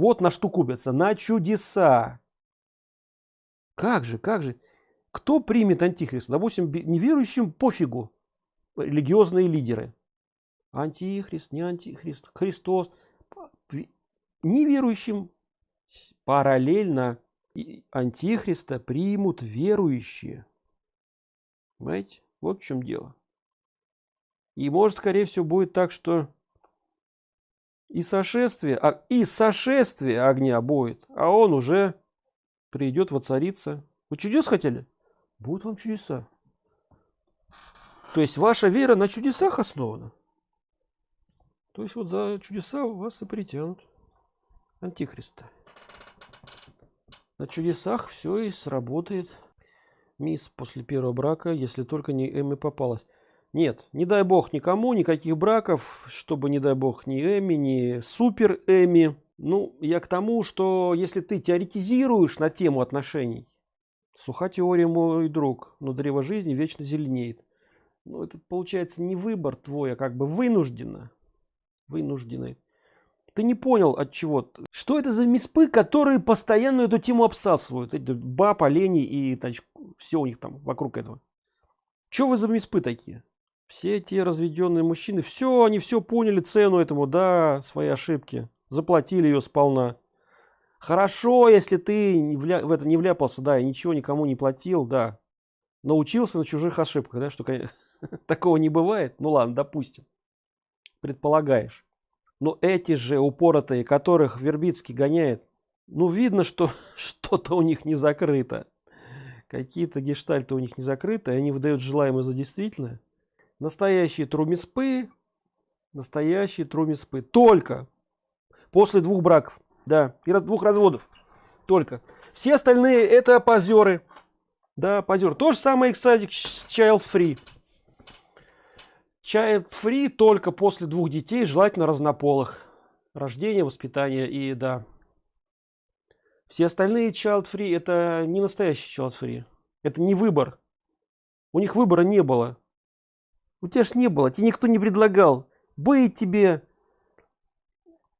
Вот на что купятся, на чудеса. Как же, как же? Кто примет антихриста? Допустим, неверующим пофигу. Религиозные лидеры. Антихрист, не антихрист, Христос. Неверующим параллельно антихриста примут верующие. Понимаете? Вот в чем дело. И может, скорее всего, будет так, что и сошествие, а, и сошествие огня будет, а он уже придет воцариться. Вы чудес хотели? Будут вам чудеса. То есть ваша вера на чудесах основана. То есть вот за чудеса вас и притянут. Антихриста. На чудесах все и сработает. Мисс после первого брака, если только не Эми попалась. Нет, не дай бог никому, никаких браков, чтобы, не дай бог, ни Эми, ни Супер Эми. Ну, я к тому, что если ты теоретизируешь на тему отношений, суха теория, мой друг, но древо жизни вечно зеленеет. Ну, это получается не выбор твой, а как бы вынужденно. Вынужденный. Ты не понял от чего. Что это за миспы, которые постоянно эту тему обсасывают? Эти баб, олени и значит, все у них там вокруг этого. Что вы за миспы такие? Все те разведенные мужчины все они все поняли цену этому да свои ошибки. Заплатили ее сполна. Хорошо если ты в это не вляпался да и ничего никому не платил да. Научился на чужих ошибках да что конечно, такого не бывает. Ну ладно допустим. Предполагаешь. Но эти же упоротые которых вербицкий гоняет ну видно что что-то у них не закрыто. Какие-то гештальты у них не закрыты они выдают желаемое за действительное настоящие трумиспы настоящие трумиспы. Только после двух браков да и двух разводов. Только. Все остальные это позеры. Да позер то же самое кстати child free. Child free только после двух детей желательно разнополых. Рождение воспитание и да. Все остальные child free это не настоящий child free. Это не выбор. У них выбора не было у тебя ж не было тебе никто не предлагал. Быть тебе.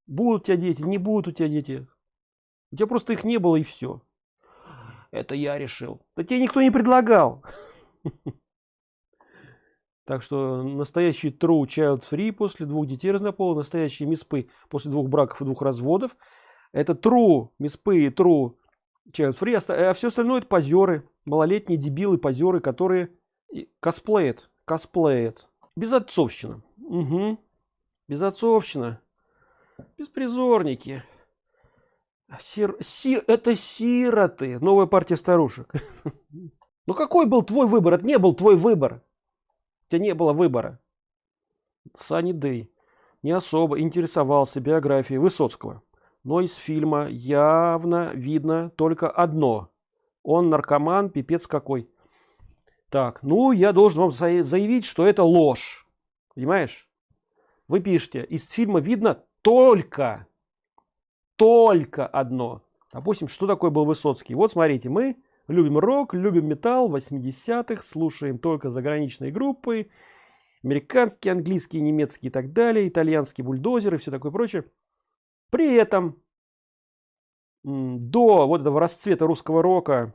Будут у тебя дети не будут у тебя дети. У тебя просто их не было и все это я решил. Да тебе никто не предлагал. Так что настоящий true child free после двух детей разнополых настоящие миспы после двух браков и двух разводов это true миспы и true child free. А все остальное это позеры малолетние дебилы позеры которые косплеят косплеит. Безотцовщина. Угу. безотцовщина. Беспризорники. Сир, си, это сироты. Новая партия старушек. Ну какой был твой выбор? Это не был твой выбор. У тебя не было выбора. Сани дэй не особо интересовался биографией высоцкого. Но из фильма явно видно только одно. Он наркоман пипец какой так, ну, я должен вам заявить, что это ложь. Понимаешь? Вы пишете, из фильма видно только, только одно. Допустим, что такое был Высоцкий? Вот смотрите, мы любим рок, любим металл 80-х, слушаем только заграничные группы, американские, английские, немецкие и так далее, итальянские бульдозеры, все такое прочее. При этом до вот этого расцвета русского рока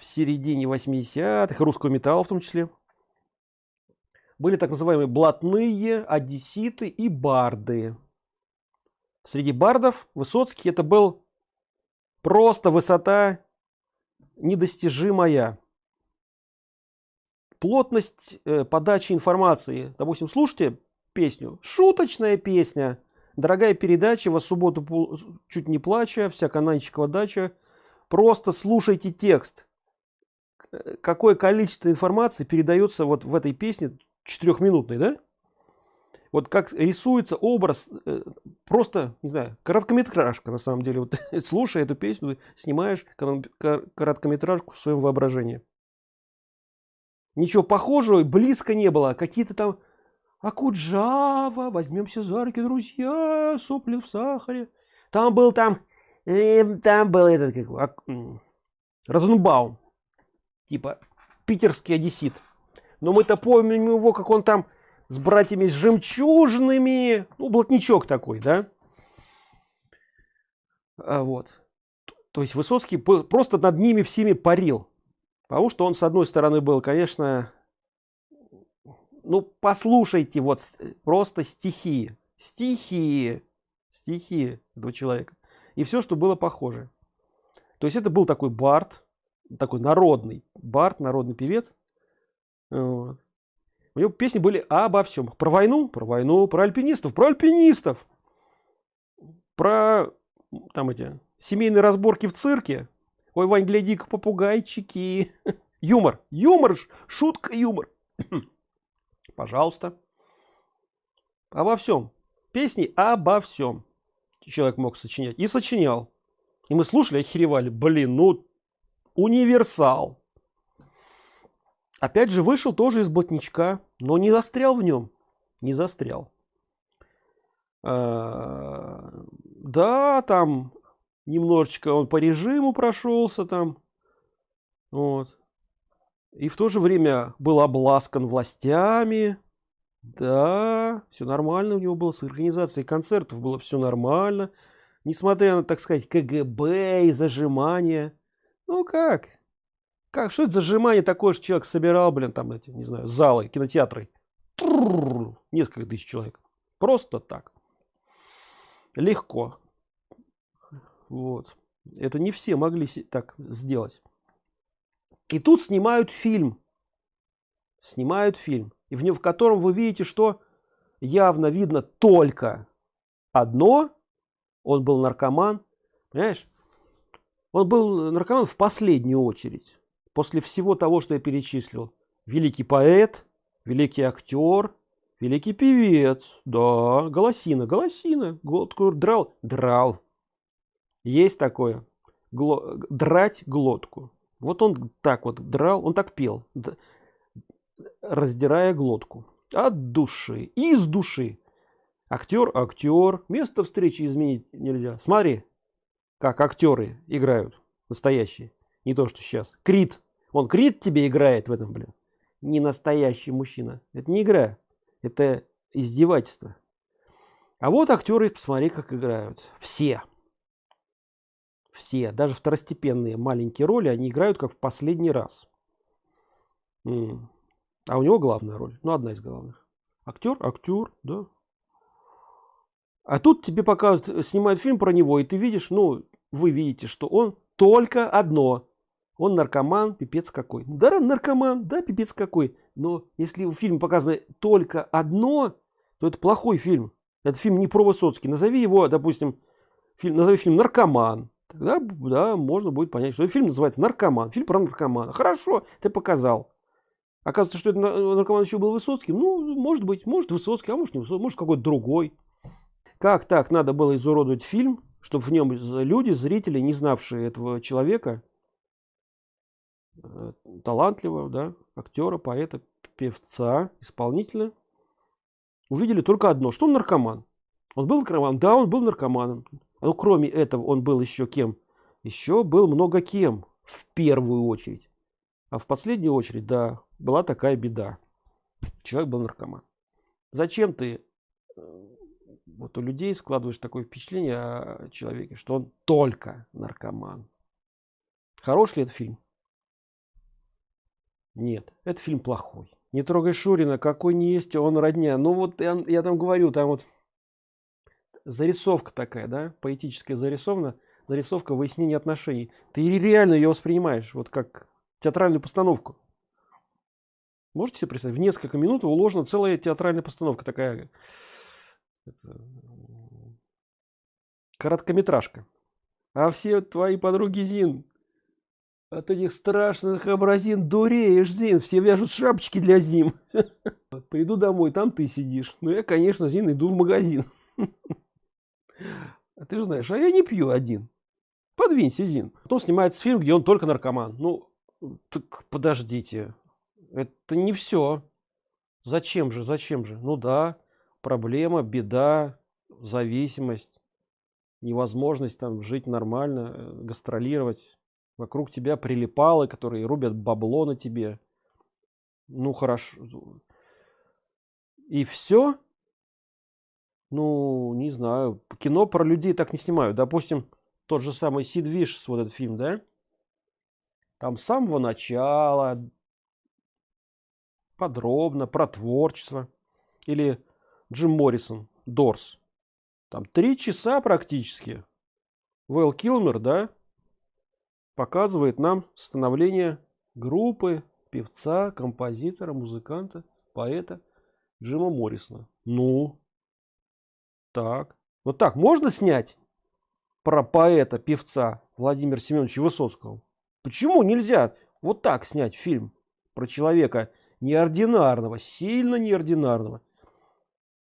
в середине 80-х, русского металла в том числе, были так называемые блатные, одесситы и барды. Среди бардов Высоцкий это был просто высота недостижимая. Плотность э, подачи информации. Допустим, слушайте песню. Шуточная песня. Дорогая передача, во субботу чуть не плача, вся кананчикова дача. Просто слушайте текст какое количество информации передается вот в этой песне четырехминутной, да? Вот как рисуется образ, э, просто, не знаю, короткометражка на самом деле. Вот слушая эту песню, снимаешь короткометражку в своем воображении. Ничего похожего близко не было. Какие-то там Акуджава, возьмемся за руки, друзья, сопли в сахаре. Там был там, э, там был этот, как, Розенбаум типа питерский одессит. Но мы-то помним его, как он там с братьями с жемчужными, ну, блатничок такой, да? А, вот. То есть Высоцкий просто над ними всеми парил. Потому что он, с одной стороны, был, конечно, ну, послушайте, вот просто стихи, стихи, стихи этого человека. И все, что было похоже. То есть это был такой Барт, такой народный Барт, народный певец. Вот. У него песни были обо всем. Про войну, про войну, про альпинистов, про альпинистов. Про там эти семейные разборки в цирке. Ой, Вань, гляди-ка, попугайчики. Юмор, юмор, шутка, юмор. Пожалуйста. Обо всем. Песни обо всем. Человек мог сочинять. И сочинял. И мы слушали, охеревали. Блин, ну, универсал. Опять же, вышел тоже из блатничка, но не застрял в нем. Не застрял. А, да, там немножечко он по режиму прошелся там. Вот. И в то же время был обласкан властями. Да, все нормально у него было с организацией концертов, было все нормально. Несмотря на, так сказать, КГБ и зажимания. Ну как? Как? Что это зажимание такое, что человек собирал, блин, там эти, не знаю, залы, кинотеатры. Несколько тысяч человек. Просто так. Легко. Вот. Это не все могли так сделать. И тут снимают фильм. Снимают фильм. И в нем, в котором вы видите, что явно видно только одно. Он был наркоман. Понимаешь? Он был наркоман в последнюю очередь. После всего того, что я перечислил. Великий поэт, великий актер, великий певец. Да, голосина, голосина. Глотку драл. Драл. Есть такое. Гло... Драть глотку. Вот он так вот драл, он так пел, раздирая глотку. От души, из души. Актер, актер. Место встречи изменить нельзя. Смотри, как актеры играют. Настоящие. Не то, что сейчас. Крит. Он Крит тебе играет в этом, блин. Не настоящий мужчина. Это не игра. Это издевательство. А вот актеры, посмотри, как играют. Все все, даже второстепенные маленькие роли, они играют как в последний раз. А у него главная роль, ну одна из главных. Актер, актер, да. А тут тебе показывают, снимают фильм про него, и ты видишь, ну, вы видите, что он только одно. Он наркоман, пипец какой. Да, наркоман, да, пипец какой. Но если в фильме показано только одно, то это плохой фильм. Это фильм не про Высоцкий. Назови его, допустим, фильм, назови фильм «Наркоман». Тогда да, можно будет понять, что фильм называется «Наркоман». Фильм про наркомана. Хорошо, ты показал. Оказывается, что это наркоман еще был Высоцкий. Ну, может быть, может Высоцкий, а может не Высоцкий, может какой-то другой. Как так надо было изуродовать фильм, чтобы в нем люди, зрители, не знавшие этого человека, э, талантливого, да, актера, поэта, певца, исполнителя, увидели только одно, что он наркоман. Он был наркоманом? Да, он был наркоманом. Ну, кроме этого, он был еще кем? Еще был много кем, в первую очередь. А в последнюю очередь, да, была такая беда. Человек был наркоман. Зачем ты э, вот у людей складываешь такое впечатление о человеке, что он только наркоман? Хорош ли этот фильм? Нет, это фильм плохой. Не трогай Шурина, какой не есть он родня. Ну вот я, я там говорю, там вот зарисовка такая, да, поэтическая зарисована, зарисовка выяснения отношений. Ты реально ее воспринимаешь, вот как театральную постановку. Можете себе представить, в несколько минут уложена целая театральная постановка такая. Это, короткометражка. А все твои подруги Зин от этих страшных образин дуреешь, Зин. Все вяжут шапочки для зим. Приду домой, там ты сидишь. Ну, я, конечно, Зин, иду в магазин. А ты же знаешь, а я не пью один. Подвинься, Зин. Потом снимается фильм, где он только наркоман. Ну, так подождите. Это не все. Зачем же, зачем же? Ну да, проблема, беда, зависимость, невозможность там жить нормально, э, гастролировать. Вокруг тебя прилипалы, которые рубят бабло на тебе. Ну хорошо. И все? Ну, не знаю. Кино про людей так не снимают. Допустим, тот же самый Сид Вишес, вот этот фильм, да? Там с самого начала подробно про творчество. Или Джим Моррисон, Дорс. Там три часа практически. Вэл Килмер, да, показывает нам становление группы, певца, композитора, музыканта, поэта Джима Моррисона. Ну, так. Вот так можно снять про поэта, певца Владимира Семеновича Высоцкого? Почему нельзя вот так снять фильм про человека неординарного, сильно неординарного,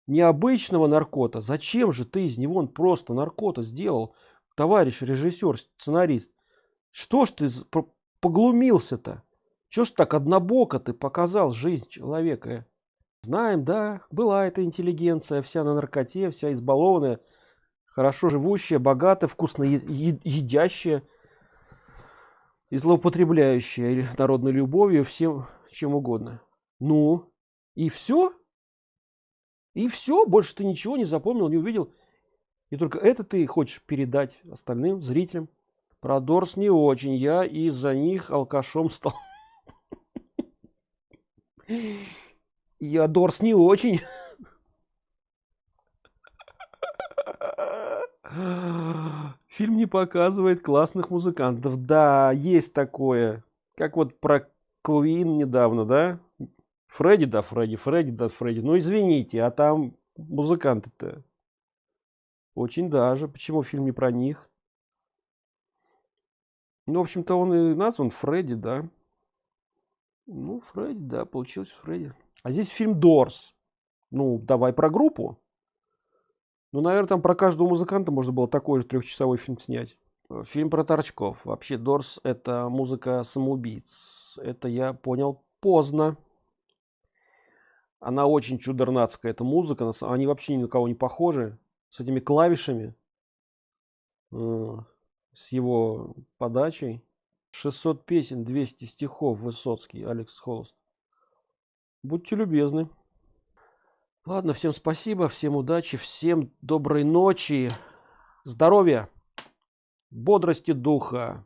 необычного наркота? Зачем же ты из него он просто наркота сделал, товарищ режиссер, сценарист? Что ж ты поглумился-то? Чё ж так однобоко ты показал жизнь человека? Знаем, да, была эта интеллигенция, вся на наркоте, вся избалованная, хорошо живущая, богатая, вкусно едящая и злоупотребляющая народной любовью, всем чем угодно. Ну, и все? И все, больше ты ничего не запомнил, не увидел. И только это ты хочешь передать остальным зрителям. Про Дорс не очень, я из-за них алкашом стал. Я Дорс не очень. Фильм не показывает классных музыкантов. Да, есть такое. Как вот про Куин недавно, да? Фредди, да, Фредди, Фредди, да, Фредди. Ну, извините, а там музыканты-то. Очень даже. Почему фильм не про них? Ну, в общем-то, он и назван Фредди, да. Ну, Фредди, да, получилось Фредди. А здесь фильм Дорс. Ну, давай про группу. Ну, наверное, там про каждого музыканта можно было такой же трехчасовой фильм снять. Фильм про торчков. Вообще, Дорс это музыка самоубийц. Это я понял поздно. Она очень чудернацкая, эта музыка. Они вообще ни на кого не похожи. С этими клавишами. Э, с его подачей. 600 песен, 200 стихов Высоцкий, Алекс Холост. Будьте любезны. Ладно, всем спасибо, всем удачи, всем доброй ночи, здоровья, бодрости духа.